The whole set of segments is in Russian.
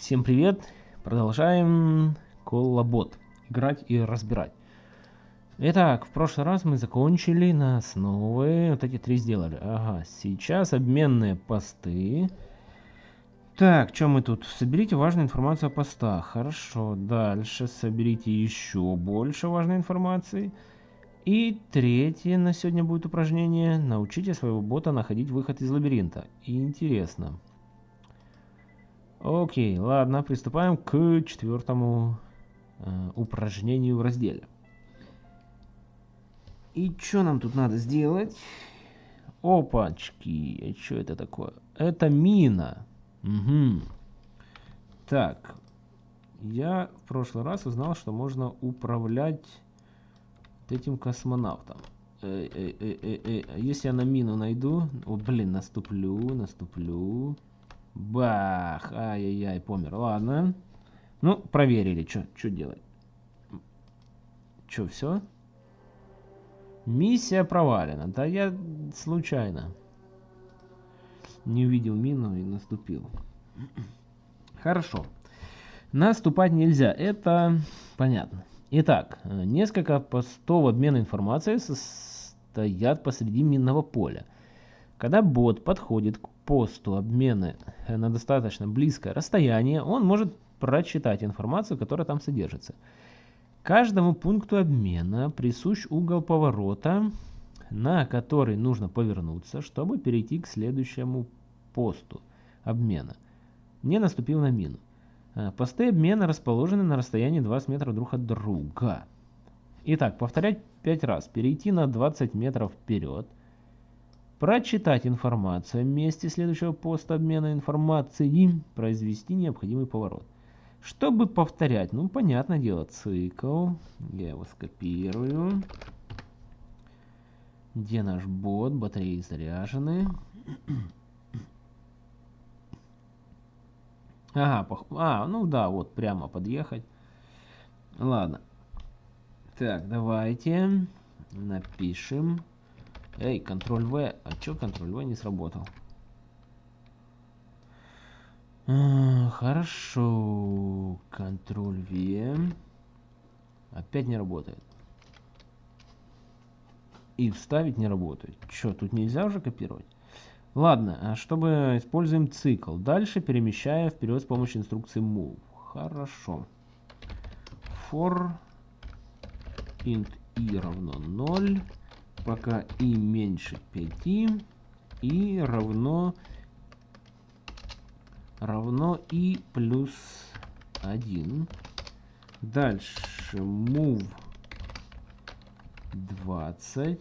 Всем привет! Продолжаем коллабот. Играть и разбирать. Итак, в прошлый раз мы закончили на основы. Вот эти три сделали. Ага, сейчас обменные посты. Так, что мы тут? Соберите важную информацию о постах. Хорошо, дальше соберите еще больше важной информации. И третье на сегодня будет упражнение. Научите своего бота находить выход из лабиринта. Интересно. Окей, ладно, приступаем к четвертому э, упражнению в разделе. И что нам тут надо сделать? Опачки, что это такое? Это мина. Угу. Так, я в прошлый раз узнал, что можно управлять этим космонавтом. Э -э -э Если я на мину найду... О, блин, наступлю, наступлю. Бах! Ай-яй-яй, помер. Ладно. Ну, проверили, что делать. Что, все? Миссия провалена. Да я случайно не увидел мину и наступил. Хорошо. Наступать нельзя. Это понятно. Итак, несколько постов обмена информацией стоят посреди минного поля. Когда бот подходит к посту обмена на достаточно близкое расстояние, он может прочитать информацию, которая там содержится. Каждому пункту обмена присущ угол поворота, на который нужно повернуться, чтобы перейти к следующему посту обмена. Не наступил на мину. Э, посты обмена расположены на расстоянии 20 метров друг от друга. Итак, повторять 5 раз. Перейти на 20 метров вперед – прочитать информацию о месте следующего поста обмена информацией, произвести необходимый поворот. Чтобы повторять, ну, понятное дело, цикл, я его скопирую. Где наш бот? Батареи заряжены. Ага, пох... а, ну да, вот прямо подъехать. Ладно. Так, давайте напишем Эй, В. А чё В не сработал? А, хорошо. В. Опять не работает. И вставить не работает. Чё, тут нельзя уже копировать? Ладно, а чтобы используем цикл. Дальше перемещая вперед с помощью инструкции move. Хорошо. For int i равно 0 пока и меньше 5 и равно равно и плюс 1. Дальше move 20.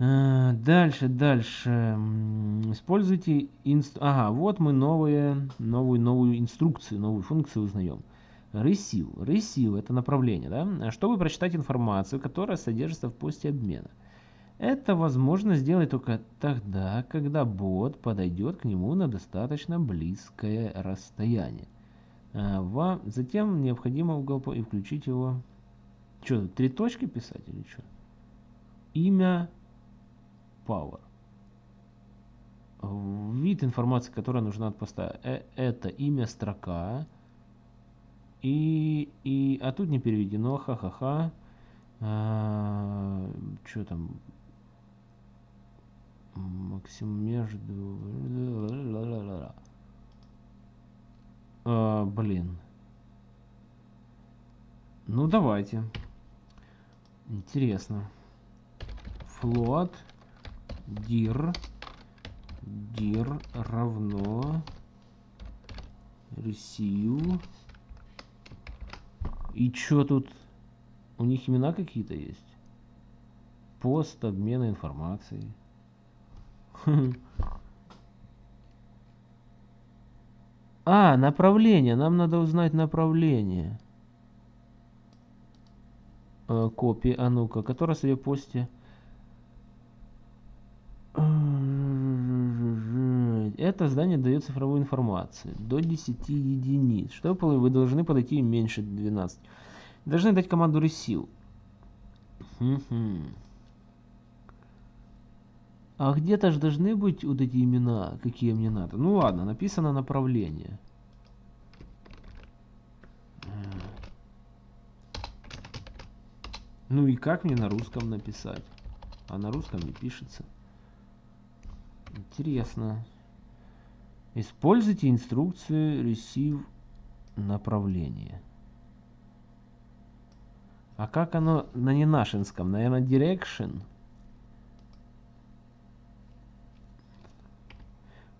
А, дальше, дальше. Используйте инст... Ага, вот мы новые, новую, новую инструкцию, новую функцию узнаем. Receive. Receive – это направление, да? Чтобы прочитать информацию, которая содержится в посте обмена. Это возможно сделать только тогда, когда бот подойдет к нему на достаточно близкое расстояние. А, вам затем необходимо угол и включить его. Что, три точки писать или что? Имя Power. Вид информации, которая нужна от поста. Э, это имя строка и, и, а тут не переведено, ха-ха-ха. А, что там? Максим между... А, блин. Ну, давайте. Интересно. Float dir dir равно receive и чё тут? У них имена какие-то есть? Пост обмена информацией. А, направление. Нам надо узнать направление. Э, копии. А ну-ка, которая в посте? Это здание дает цифровую информацию до 10 единиц. Чтобы вы должны подойти меньше 12. Должны дать команду receive. А где-то же должны быть вот эти имена, какие мне надо. Ну ладно, написано направление. Ну и как мне на русском написать? А на русском не пишется. Интересно. Используйте инструкцию receive направление. А как оно на ненашинском? Наверное, direction.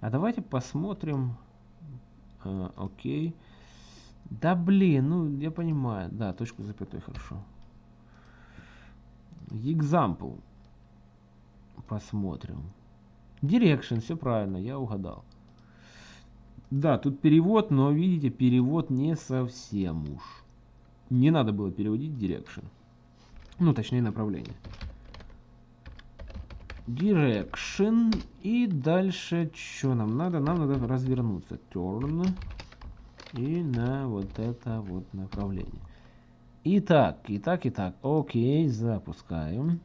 А давайте посмотрим. А, окей. Да блин, ну я понимаю. Да, точку запятой хорошо. Example. Посмотрим. Direction, все правильно, я угадал. Да, тут перевод, но видите, перевод не совсем уж. Не надо было переводить direction. Ну, точнее, направление. Direction. И дальше, что нам надо? Нам надо развернуться. Turn. И на вот это вот направление. Итак, итак, итак. Окей, запускаем.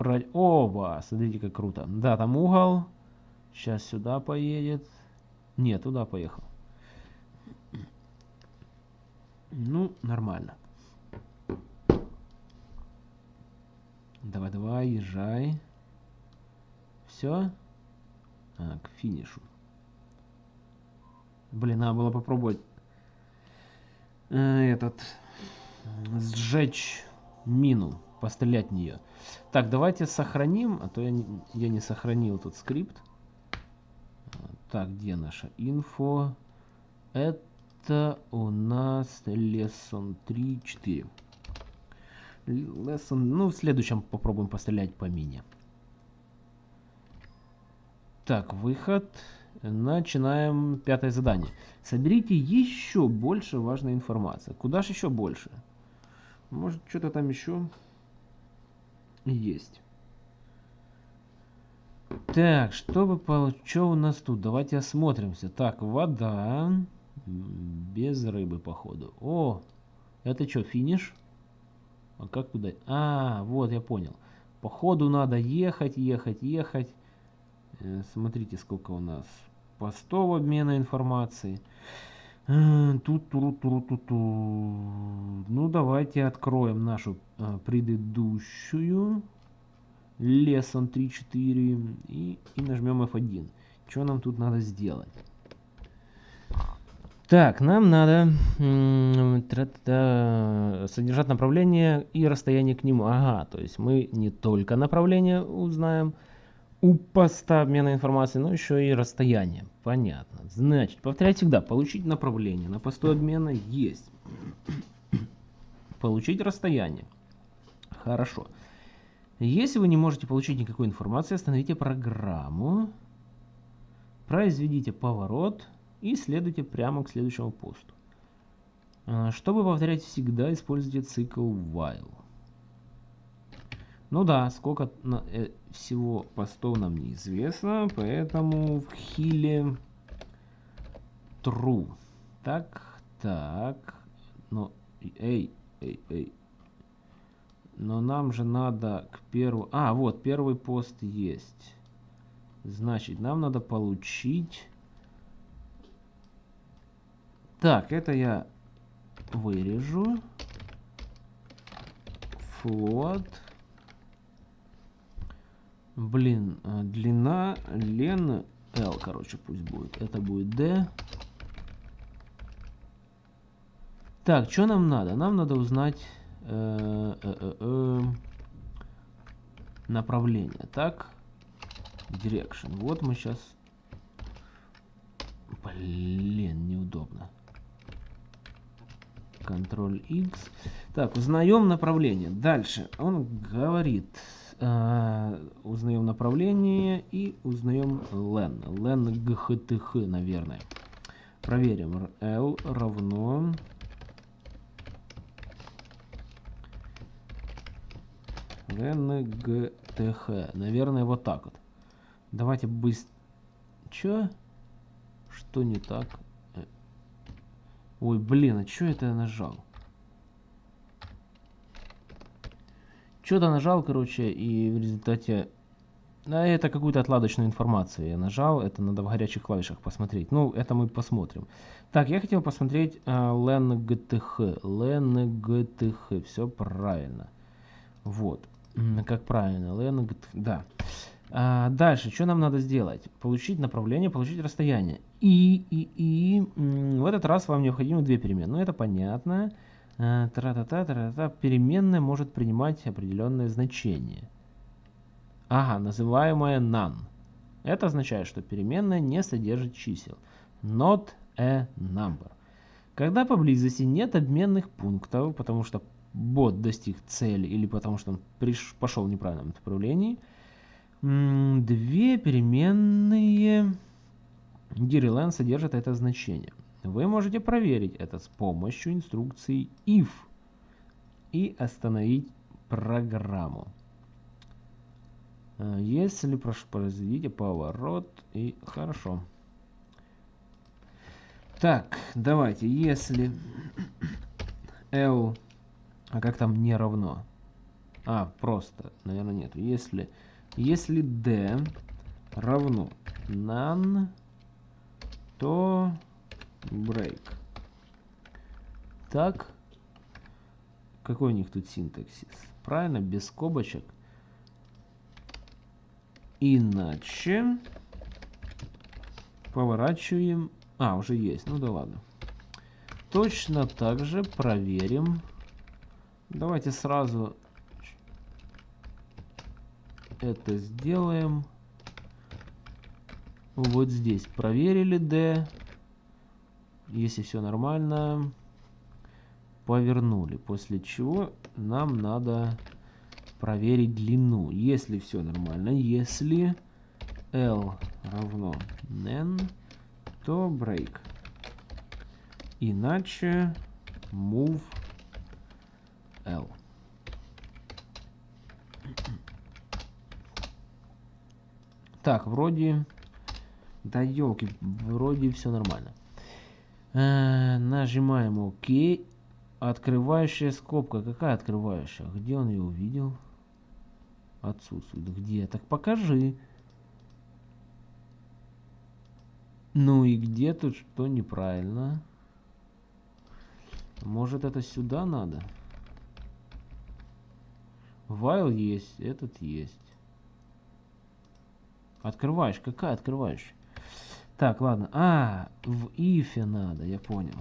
Про... Оба, смотрите, как круто. Да, там угол. Сейчас сюда поедет. Нет, туда поехал. Ну, нормально. Давай, давай, езжай. Все? А, к финишу. Блин, надо было попробовать э, этот сжечь мину, пострелять в нее. Так, давайте сохраним, а то я не, я не сохранил этот скрипт. Так, где наша инфо? Это у нас lesson 3.4. Lesson, ну, в следующем попробуем пострелять по мине. Так, выход. Начинаем пятое задание. Соберите еще больше важной информации. Куда же еще больше? Может, что-то там еще есть. Так, чтобы получить... Что у нас тут? Давайте осмотримся. Так, вода. Без рыбы, походу. О, это что, финиш? А как туда? А, вот, я понял. Походу надо ехать, ехать, ехать. Э, смотрите, сколько у нас постов обмена информацией. Э, тут, тут, тут, тут, тут. Ну, давайте откроем нашу а, предыдущую. Lesson 3.4 и, и нажмем F1. Что нам тут надо сделать? Так, нам надо содержать направление и расстояние к нему. Ага, то есть мы не только направление узнаем, у поста обмена информацией, но еще и расстояние. Понятно. Значит, повторяйте всегда, получить направление на посту обмена есть. Получить расстояние. Хорошо. Если вы не можете получить никакой информации, остановите программу, произведите поворот и следуйте прямо к следующему посту. А, чтобы повторять всегда, используйте цикл while. Ну да, сколько э, всего постов нам неизвестно, поэтому в хиле true. Так, так, но, эй, эй, эй. Но нам же надо к первому... А, вот, первый пост есть. Значит, нам надо получить... Так, это я вырежу. Float. Блин, э, длина лен L, короче, пусть будет. Это будет D. Так, что нам надо? Нам надо узнать э, э, э, направление. Так, direction. Вот мы сейчас... Блин, неудобно. Ctrl X. Так, узнаем направление. Дальше он говорит э, узнаем направление и узнаем len. len ghtх, наверное. Проверим. l равно len gth. Наверное, вот так вот. Давайте быстро... Чё? Что не так? Ой, блин, а чё это я нажал? Что-то нажал, короче, и в результате... А это какую-то отладочную информацию я нажал. Это надо в горячих клавишах посмотреть. Ну, это мы посмотрим. Так, я хотел посмотреть uh, LEN-GTH. LEN-GTH. Все правильно. Вот. Как правильно? LEN-GTH. Да. А, дальше, что нам надо сделать? Получить направление, получить расстояние. И, и, и в этот раз вам необходимо две переменные. Ну, это понятно. А, тра -та -та, -та. Переменная может принимать определенное значение. Ага, называемое none. Это означает, что переменная не содержит чисел. Not a number. Когда поблизости нет обменных пунктов, потому что бот достиг цели или потому что он приш, пошел в неправильном направлении – Две переменные DiReLand содержат это значение. Вы можете проверить это с помощью инструкции if и программу. А, если произведите поворот и хорошо. Так, давайте, если L, а как там не равно? А, просто, наверное, нет. Если если d равно none, то break. Так. Какой у них тут синтаксис? Правильно, без скобочек. Иначе поворачиваем... А, уже есть. Ну да ладно. Точно так же проверим. Давайте сразу это сделаем. Вот здесь проверили D. Если все нормально, повернули. После чего нам надо проверить длину. Если все нормально, если L равно N, то break. Иначе move L. Так, вроде... Да елки, вроде все нормально. Э, нажимаем ОК. Открывающая скобка. Какая открывающая? Где он ее увидел? Отсутствует. Где? Так покажи. Ну и где тут что неправильно? Может это сюда надо? Вайл есть, этот есть. Открываешь? Какая открываешь? Так, ладно. А, в ифе надо, я понял.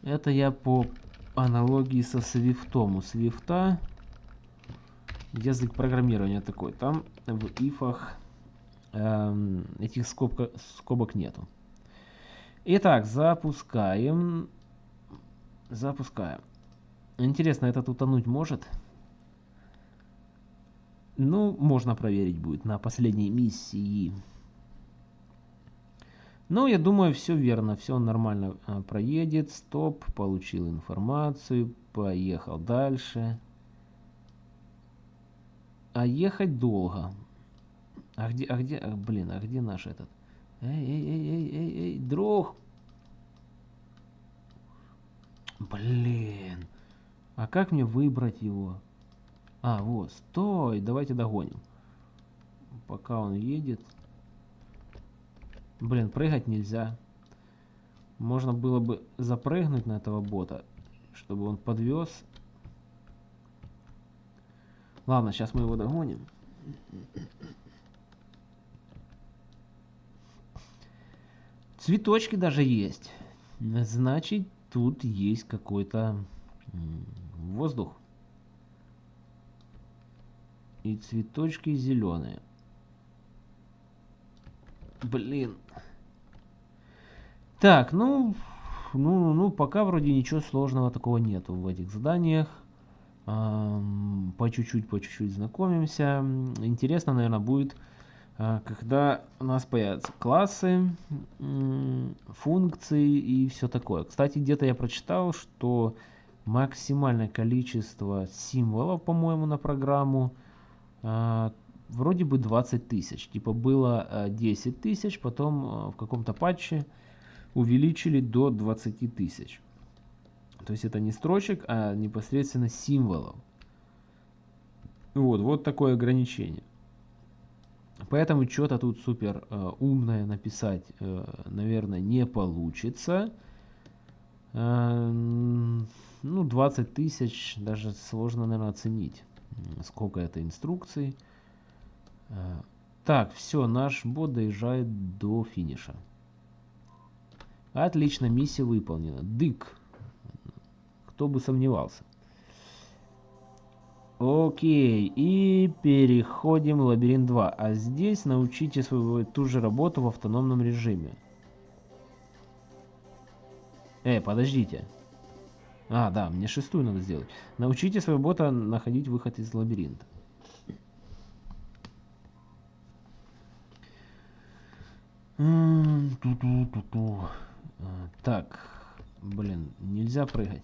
Это я по аналогии со свифтом. У свифта язык программирования такой. Там в ифах эм, этих скобка, скобок нету. Итак, запускаем. Запускаем. Интересно, этот утонуть может? Ну, можно проверить будет на последней миссии. Ну, я думаю, все верно, все нормально а, проедет. Стоп, получил информацию, поехал дальше. А ехать долго. А где, а где, а, блин, а где наш этот? Эй, эй, эй, эй, эй, эй, друг. Блин. А как мне выбрать его? А, вот, стой, давайте догоним. Пока он едет. Блин, прыгать нельзя. Можно было бы запрыгнуть на этого бота, чтобы он подвез. Ладно, сейчас мы его догоним. Цветочки даже есть. Значит, тут есть какой-то воздух и цветочки зеленые. Блин. Так, ну, ну, ну, пока вроде ничего сложного такого нету в этих заданиях. По чуть-чуть, по чуть-чуть знакомимся. Интересно, наверное, будет, а, когда у нас появятся классы, функции и все такое. Кстати, где-то я прочитал, что максимальное количество символов, по-моему, на программу – а, вроде бы 20 тысяч. Типа было 10 э, тысяч, потом э, в каком-то патче увеличили до 20 тысяч. То есть это не строчек, а непосредственно символов. Вот, вот такое ограничение. Поэтому что-то тут супер э, умное написать, э, наверное, не получится. Э, ну, 20 тысяч даже сложно, наверное, оценить, сколько это инструкций. Э, так, все, наш бот доезжает до финиша. Отлично, миссия выполнена. Дык. Кто бы сомневался. Окей, и переходим в лабиринт 2. А здесь научите свою ту же работу в автономном режиме. Эй, подождите. А, да, мне шестую надо сделать. Научите своего бота находить выход из лабиринта. Ту -ту -ту -ту. Так, блин, нельзя прыгать.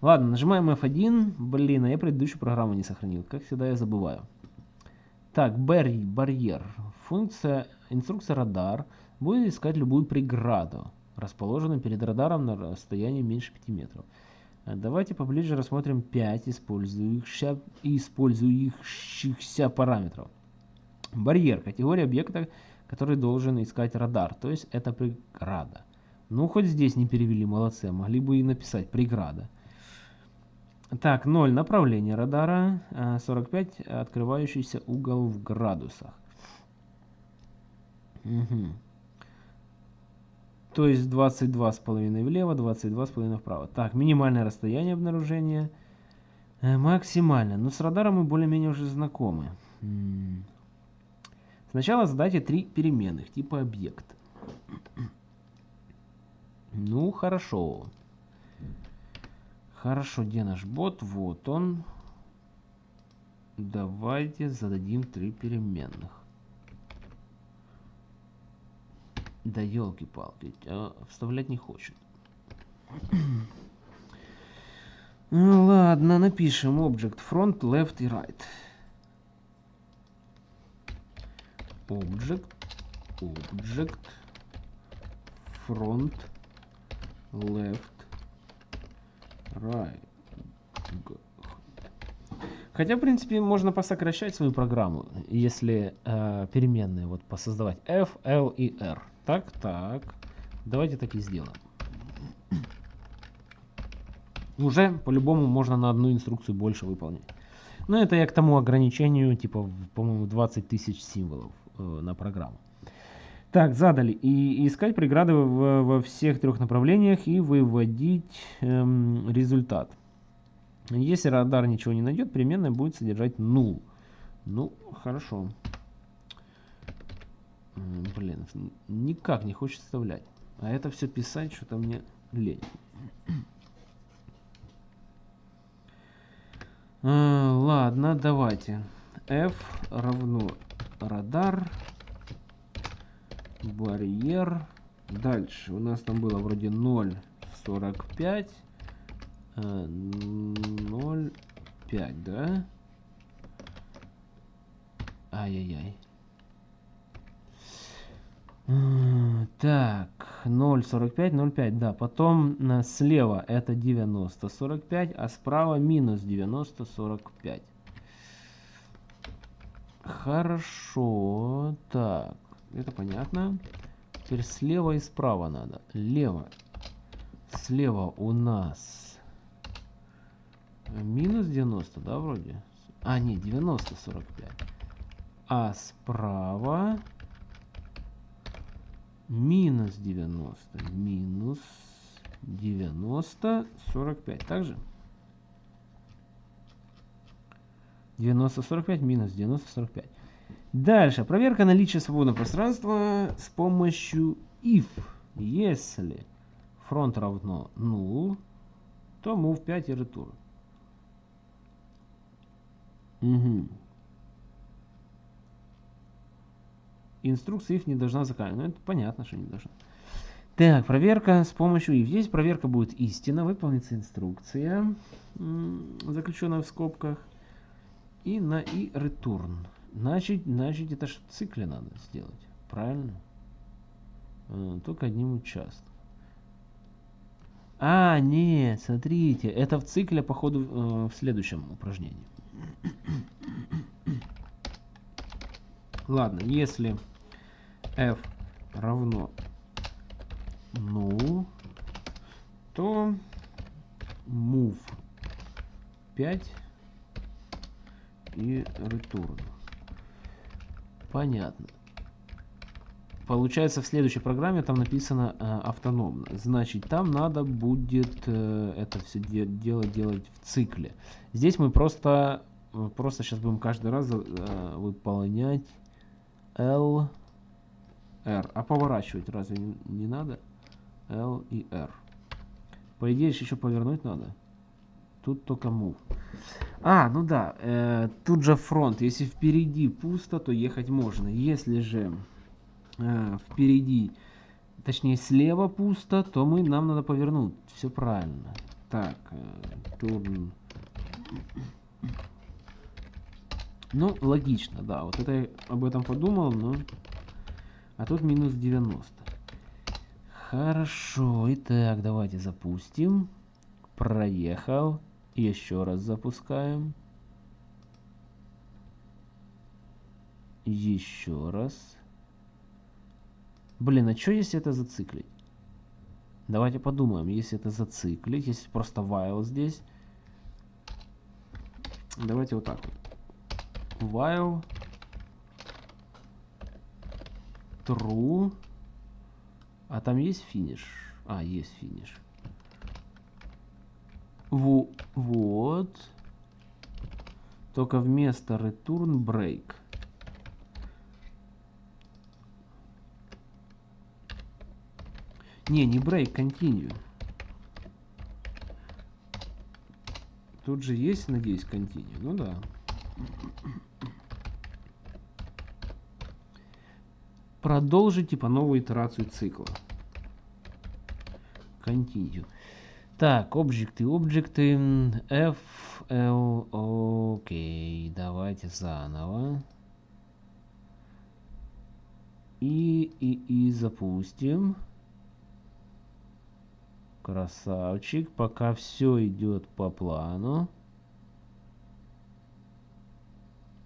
Ладно, нажимаем F1. Блин, а я предыдущую программу не сохранил. Как всегда я забываю. Так, барь, барьер. Функция, инструкция радар будет искать любую преграду, расположенную перед радаром на расстоянии меньше 5 метров. А давайте поближе рассмотрим 5 использующихся, использующихся параметров. Барьер. Категория объекта, который должен искать радар. То есть это преграда. Ну, хоть здесь не перевели, молодцы. Могли бы и написать преграда. Так, 0 направление радара, 45 а, открывающийся угол в градусах. Угу. То есть 22,5 влево, 22,5 вправо. Так, минимальное расстояние обнаружения. Э, максимально. Но с радаром мы более-менее уже знакомы. Сначала задайте три переменных типа объект. Ну, хорошо. Хорошо, где наш бот? Вот он. Давайте зададим три переменных. Да елки-палки, а вставлять не хочет. Ну ладно, напишем Object Front, Left и Right. Object, Object, Front, Left, Right. Хотя, в принципе, можно посокращать свою программу, если э, переменные вот посоздавать f, l и r. Так, так. Давайте так и сделаем. Уже по-любому можно на одну инструкцию больше выполнять. Но это я к тому ограничению, типа, по-моему, 20 тысяч символов на программу. Так, задали. И искать преграды в, во всех трех направлениях и выводить эм, результат. Если радар ничего не найдет, переменная будет содержать null. Ну, хорошо. Блин, никак не хочет вставлять. А это все писать, что-то мне лень. А, ладно, давайте. F равно радар барьер. Дальше у нас там было вроде 0,45. 0,5, э, да? Ай-яй-яй. Так, 0,45, 0,5, да. Потом э, слева это 90, 45, а справа минус 90, 45. Хорошо, так. Это понятно. Теперь слева и справа надо. Лево. Слева у нас минус 90, да, вроде? А, нет, 90, 45. А справа минус 90. Минус 90, 45. Также? 90, 45, минус 90, 45. Дальше. Проверка наличия свободного пространства с помощью if. Если фронт равно null, то move 5 и return. Угу. Инструкция if не должна заканчиваться. Ну, это понятно, что не должна. Так, проверка с помощью if. Здесь проверка будет истина. Выполнится инструкция, заключенная в скобках. И на и return. Значит, значит это же в цикле надо сделать. Правильно? А, только одним участком. А, нет, смотрите, это в цикле, походу, э, в следующем упражнении. Ладно, если f равно ну, то move 5 и return. Понятно. Получается, в следующей программе там написано э, автономно. Значит, там надо будет э, это все де дело делать в цикле. Здесь мы просто, э, просто сейчас будем каждый раз э, выполнять L, R. А поворачивать разве не, не надо? L и R. По идее, еще повернуть надо. Тут только move. А, ну да, э, тут же фронт. Если впереди пусто, то ехать можно. Если же э, впереди, точнее слева пусто, то мы, нам надо повернуть. Все правильно. Так, э, turn. Ну, логично, да. Вот это я об этом подумал, но... А тут минус 90. Хорошо, итак, давайте запустим. Проехал. Еще раз запускаем. Еще раз. Блин, а что если это зациклить? Давайте подумаем, если это зациклить, если просто while здесь. Давайте вот так. While true. А там есть финиш? А, есть финиш. Во вот. Только вместо return break. Не, не break, continue. Тут же есть, надеюсь, continue. Ну да. Продолжить типа новую итерацию цикла. Continue. Так, объекты, объекты, F, L, окей, давайте заново. И, и, и запустим. Красавчик, пока все идет по плану.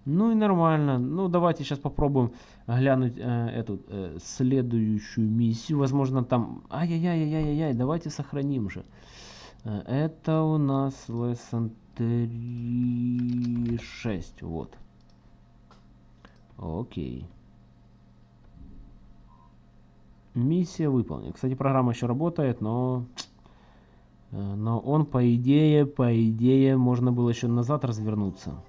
Ну и нормально. Ну давайте сейчас попробуем глянуть э, эту э, следующую миссию. Возможно там... Ай-яй-яй-яй-яй-яй, давайте сохраним же. Э, это у нас lesson 3.6. Вот. Окей. Миссия выполнена. Кстати, программа еще работает, но... Э, но он, по идее, по идее, можно было еще назад развернуться.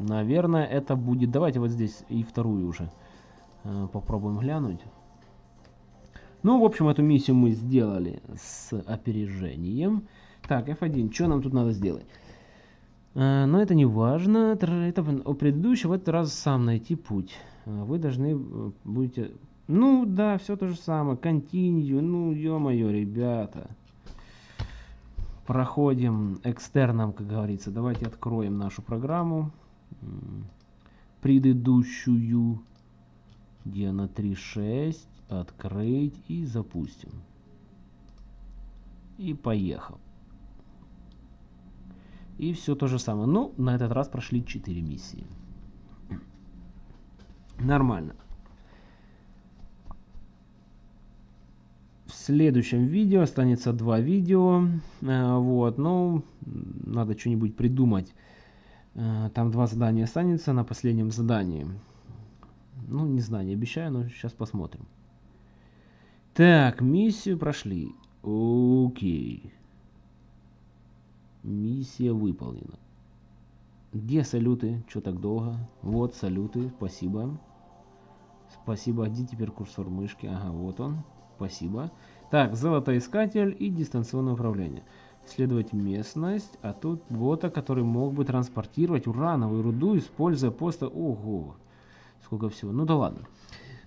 Наверное, это будет... Давайте вот здесь и вторую уже э, попробуем глянуть. Ну, в общем, эту миссию мы сделали с опережением. Так, F1, что нам тут надо сделать? Э, но это не важно. Это у предыдущего в этот раз сам найти путь. Э, вы должны будете... Ну, да, все то же самое. Continue. Ну, ё-моё, ребята. Проходим экстерном, как говорится. Давайте откроем нашу программу предыдущую, где она 3.6, открыть и запустим. И поехал. И все то же самое. Ну, на этот раз прошли 4 миссии. Нормально. В следующем видео останется два видео. Э, вот, ну, надо что-нибудь придумать там два задания останется на последнем задании. Ну, не знаю, не обещаю, но сейчас посмотрим. Так, миссию прошли. Окей. Миссия выполнена. Где салюты? Что так долго? Вот салюты, спасибо. Спасибо. Где теперь курсор мышки? Ага, вот он. Спасибо. Так, золотоискатель и дистанционное управление исследовать местность, а тут бота, который мог бы транспортировать урановую руду, используя просто... Ого! Сколько всего. Ну да ладно.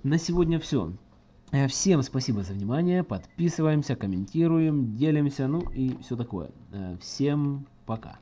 На сегодня все. Э, всем спасибо за внимание. Подписываемся, комментируем, делимся, ну и все такое. Э, всем пока.